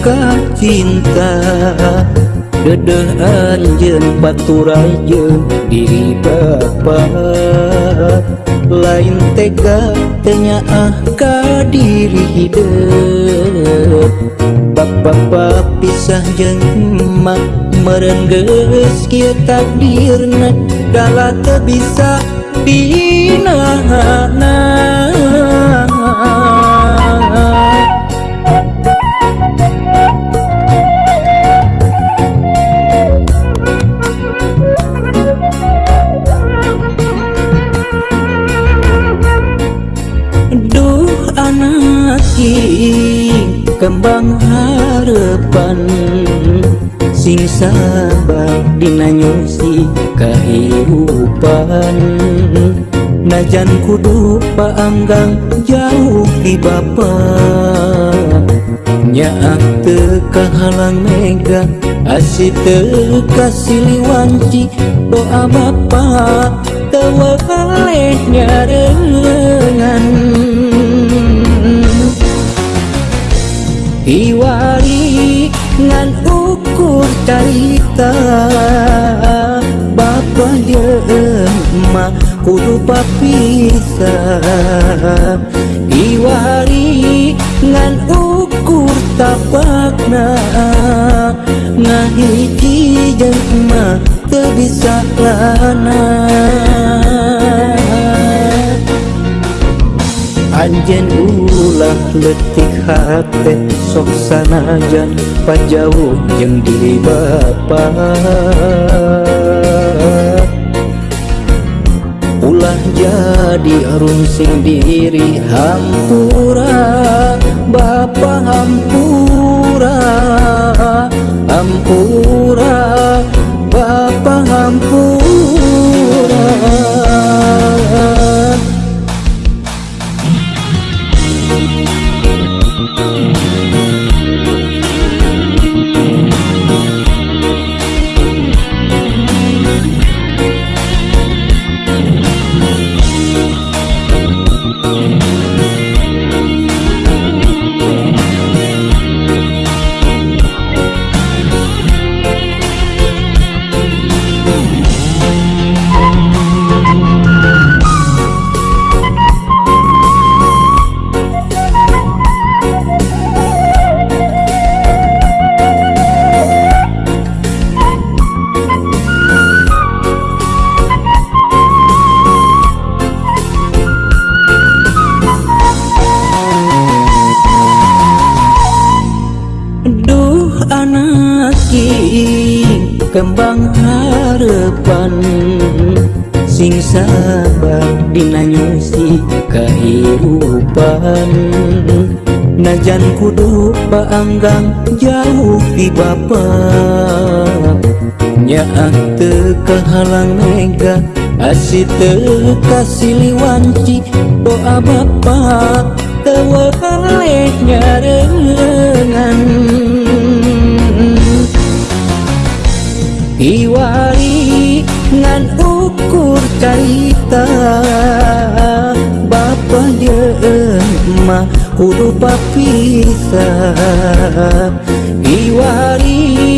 kah cinta Dedeh anjen raja diri bapa Lain tega tanya ah diri hidup? Bapak-bapak pisah jeng emak merengges kia takdirna Dala bisa anak anakki kembang harepan. Sing sabar dinanyusi kehidupan. Najan kudu paanggang jauh di bapak. Nyaak teka halang mega asih teka siliwanci. Doa bapak tawa kaleh nyarengan. cinta Bapak dia emak kudu papisah Iwari ngan ukur tapakna Ngahiki jeng emak teu bisa lana. Anjen ulah letik hati sok sanajan pajauh yang diri bapa Ulah jadi arun sing diri hampura Bapa hampura Hampura kembang harepan. Sing sabar dinanyusi kehidupan. Najan kudu paanggang jauh di bapak nyaak teu halang mega asih teu kasiliwanci doa bapak teu lehnya mah kudu papisa Iwari